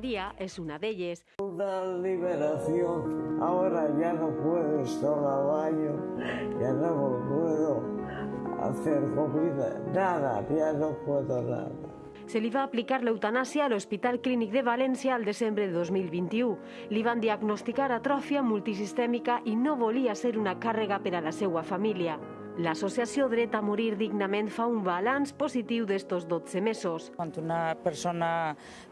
María es una de ellas. Una liberación. Ahora ya no puedo estar al baño, ya no puedo hacer comida, nada, ya no puedo nada. Se li va aplicar l'eutanàsia a l'Hospital Clínic de València al desembre de 2021. Li van diagnosticar atròfia multisistèmica i no volia ser una càrrega per a la seva família. L'associació Dret a Morir Dignament fa un balanç positiu d'estos 12 mesos. Quan una persona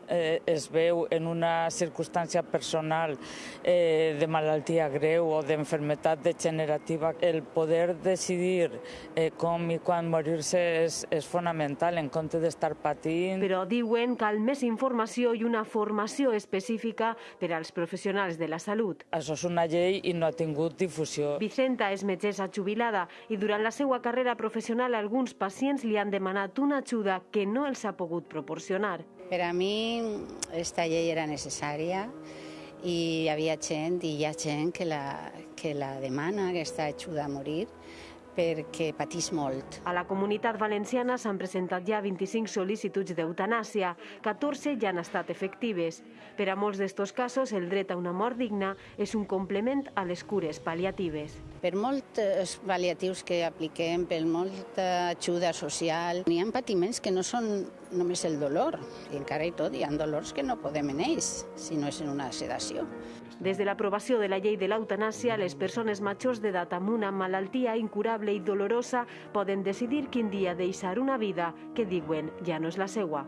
eh, es veu en una circumstància personal eh, de malaltia greu o d'enfermetat degenerativa, el poder decidir eh, com i quan morir-se és, és fonamental en compte d'estar patint. Però diuen cal més informació i una formació específica per als professionals de la salut. Això és una llei i no ha tingut difusió. Vicenta és metgessa jubilada i durant la seva carrera professional alguns pacients li han demanat una ajuda que no els ha pogut proporcionar. Per a mi esta llei era necessària i hi havia gent i hi ha gent que la, que la demana, aquesta ajuda a morir, perquè patís molt. A la comunitat valenciana s'han presentat ja 25 sol·licituds d'eutanàsia, 14 ja han estat efectives. Per a molts d'estos casos, el dret a una mort digna és un complement a les cures paliatives. Per molts paliatius que apliquem, per molta ajuda social, hi ha patiments que no són només el dolor, i encara i tot hi ha dolors que no podem en ells, si no és en una sedació. Des de l'aprovació de la llei de l'eutanàsia, les persones majors d'edat amb una malaltia incurable i dolorosa poden decidir quin dia deixar una vida que diuen ja no és la seua.